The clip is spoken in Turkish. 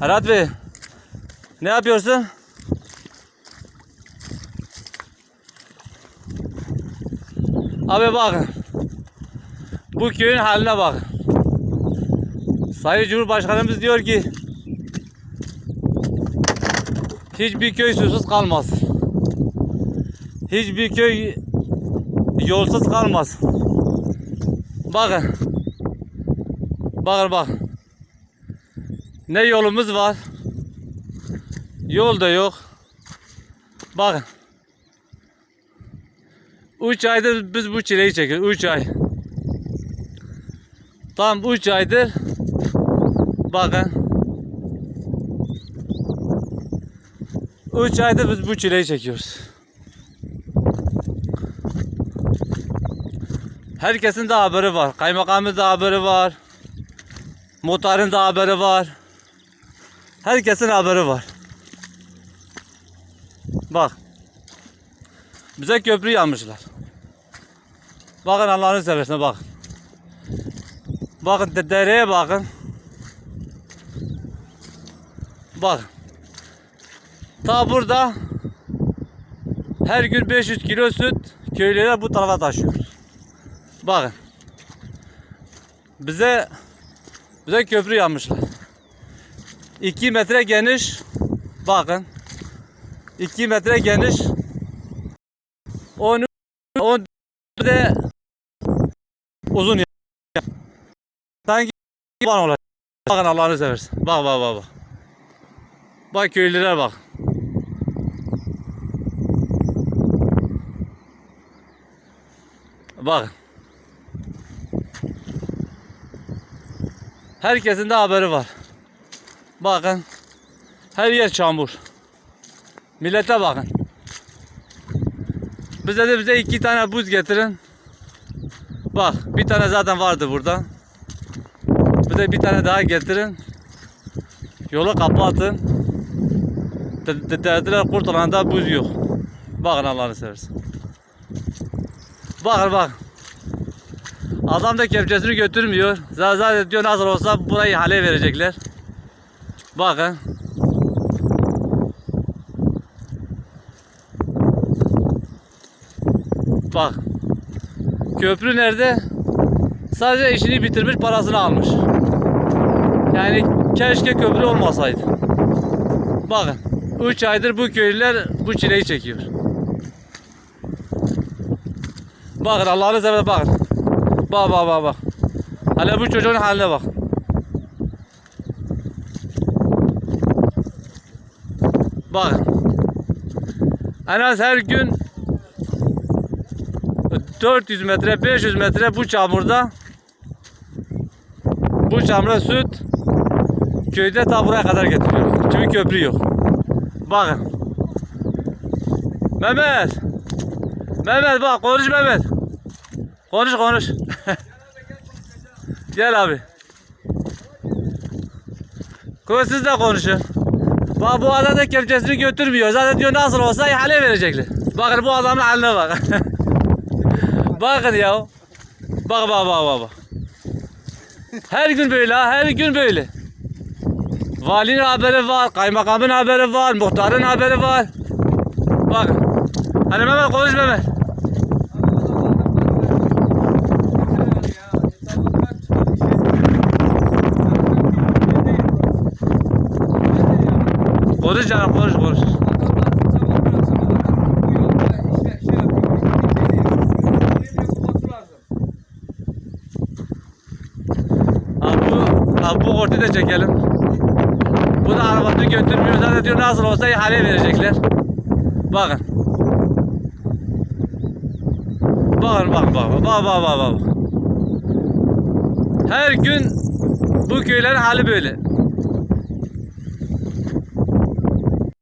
Arat Bey. Ne yapıyorsun? Abi bakın. Bu köyün haline bakın. Sayın Cumhurbaşkanımız diyor ki hiçbir köy susuz kalmaz. Hiçbir köy yolsuz kalmaz. Bakın. Bakın bakın. Ne yolumuz var. Yol da yok. Bakın. 3 aydır biz bu çileyi çekiyoruz. 3 ay. Tam 3 aydır. Bakın. 3 aydır biz bu çileyi çekiyoruz. Herkesin de haberi var. Kaymakamın da haberi var. Muhtarın da haberi var. Herkesin haberi var. Bak. Bize köprü yapmışlar. Bakın Allah'ını seversen bakın. Bakın de- dereye bakın. Bak. Ta burada her gün 500 kilo süt köylüler bu tarafa taşıyor. Bakın. Bize bize köprü yapmışlar. 2 metre geniş. Bakın. 2 metre geniş. 10 10 de uzun. ya- Sanki ban olacak. Bakın Allah'ını seversen. Bak bak bak bak. Bak köylüler bak. Bak. Herkesin de haberi var. Bakın. Her yer çamur. Millete bakın. Bize de bize iki tane buz getirin. Bak bir tane zaten vardı burada. Bize bir tane daha getirin. Yolu kapatın. De- de- Dediler kurtulanda buz yok. Bakın Allah'ını seversen. Bakın bak. Adam da kepçesini götürmüyor. Zaten diyor nasıl olsa burayı hale verecekler. Bakın. Bak. Köprü nerede? Sadece işini bitirmiş parasını almış. Yani keşke köprü olmasaydı. Bakın. 3 aydır bu köylüler bu çileyi çekiyor. Bakın Allah'ını seversen bakın. Bak bak bak bak. Hele bu çocuğun haline bak. Bakın. En az her gün 400 metre 500 metre bu çamurda bu çamura süt köyde ta buraya kadar getiriyor. Çünkü köprü yok. Bakın. Mehmet. Mehmet bak konuş Mehmet. Konuş konuş. Gel abi. Konuş siz de konuşun. Bak bu adam da kepçesini götürmüyor. Zaten diyor nasıl olsa ihale verecekler. Bakın bu adamın haline bak. Bakın ya. Bak bak bak bak. Her gün böyle ha, her gün böyle. Valinin haberi var, kaymakamın haberi var, muhtarın haberi var. Bakın. Hani Mehmet konuş Mehmet. Konuş canım konuş konuş. Abi bu, ortayı da çekelim. Bu da arabasını götürmüyor. Zaten diyor nasıl olsa ihale verecekler. Bakın. Bakın bak bak bak bak bak bak. Her gün bu köylerin hali böyle.